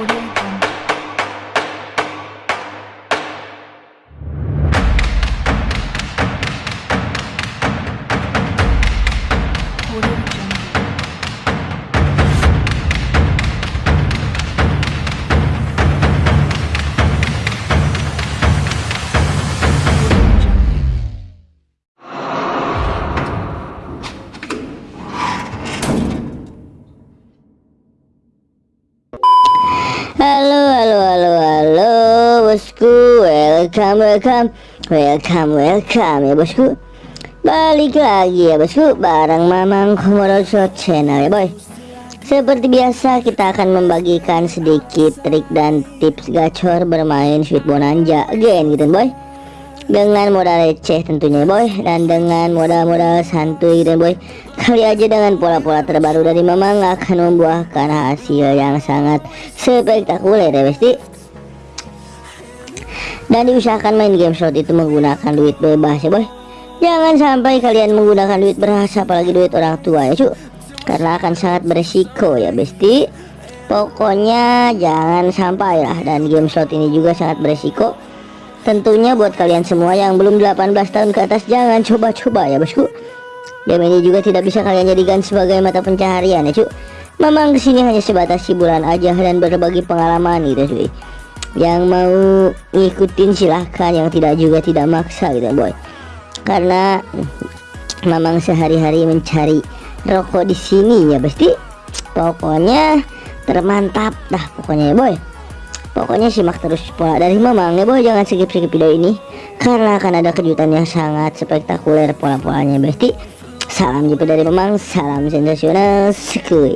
audio Welcome, welcome, welcome, welcome ya bosku. Balik lagi ya bosku, bareng Mamang Komodo Show Channel ya boy. Seperti biasa kita akan membagikan sedikit trik dan tips gacor bermain Sweet Bonanza again gitu boy. Dengan modal receh tentunya boy. Dan dengan modal-modal santuy dan boy. Kali aja dengan pola-pola terbaru dari Mamang akan membuahkan hasil yang sangat spektakuler ya besti dan diusahakan main game slot itu menggunakan duit bebas ya boy jangan sampai kalian menggunakan duit beras apalagi duit orang tua ya cu karena akan sangat beresiko ya besti pokoknya jangan sampai lah dan game slot ini juga sangat beresiko Tentunya buat kalian semua yang belum 18 tahun ke atas jangan coba-coba ya bosku. Game ini juga tidak bisa kalian jadikan sebagai mata pencaharian ya cuy. Memang ke sini hanya sebatas hiburan aja dan berbagi pengalaman gitu cuy. Yang mau ngikutin silahkan, yang tidak juga tidak maksa gitu boy. Karena memang sehari-hari mencari rokok di sini ya pasti. Pokoknya termantap dah pokoknya ya boy. Pokoknya simak terus pola dari Mamang ya boy jangan skip-skip video ini karena akan ada kejutan yang sangat spektakuler pola-polanya besti. Salam jiper dari Mamang, salam sensasional, sekui.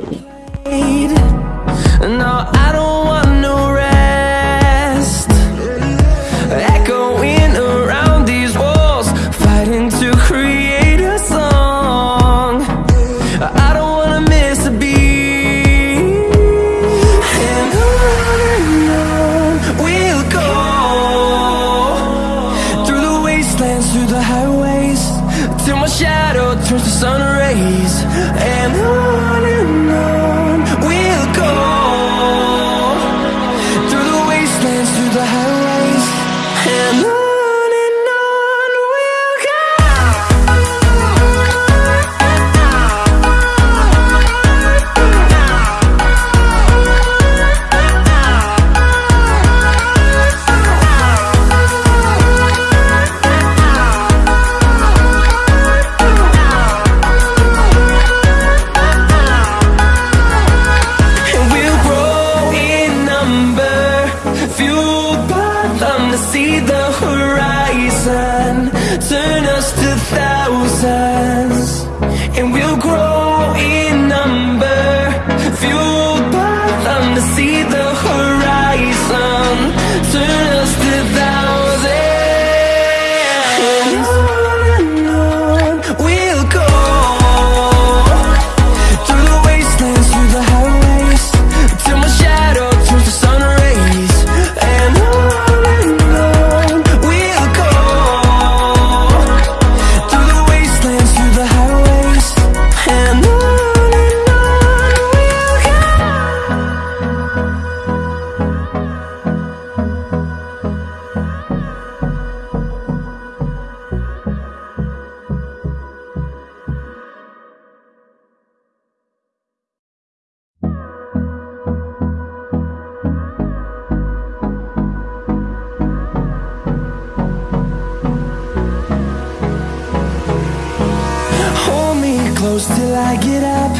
Till I get up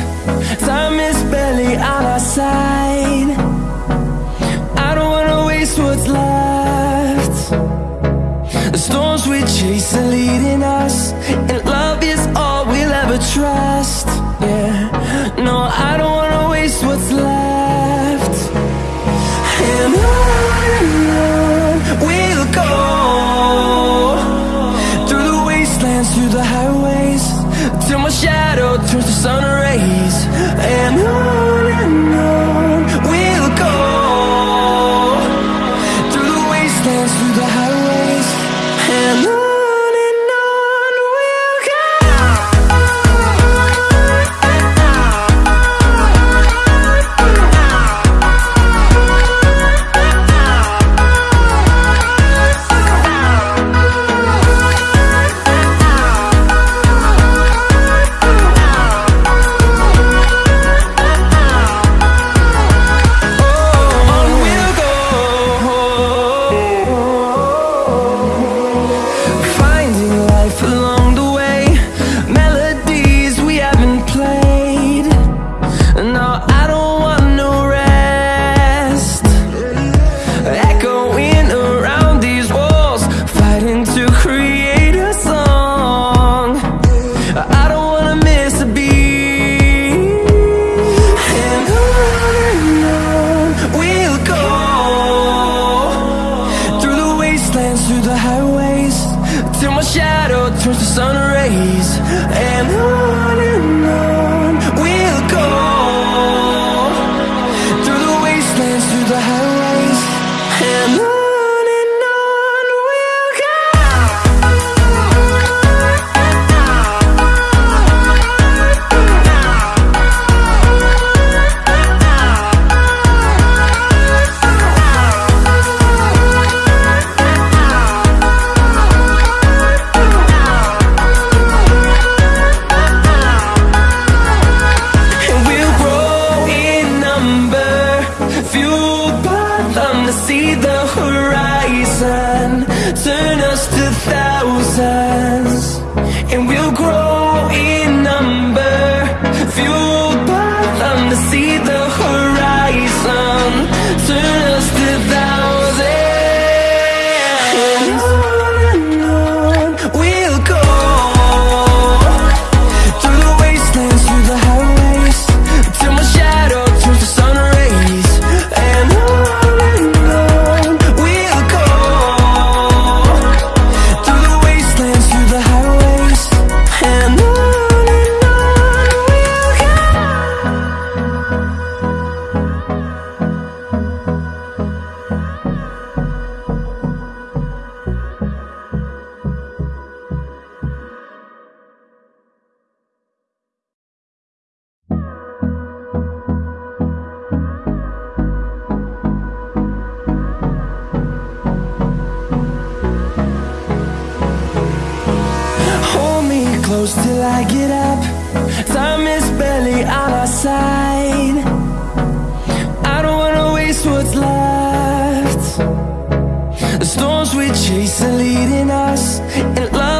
Time is barely on our side. I don't wanna waste what's left. The storms we chase are leading us And love is all we'll ever trust. Yeah, no, I don't Till my shadow turns to sun rays. And on and on. close till I get up. Time is barely on our side. I don't wanna waste what's left. The storms we chase are leading us And love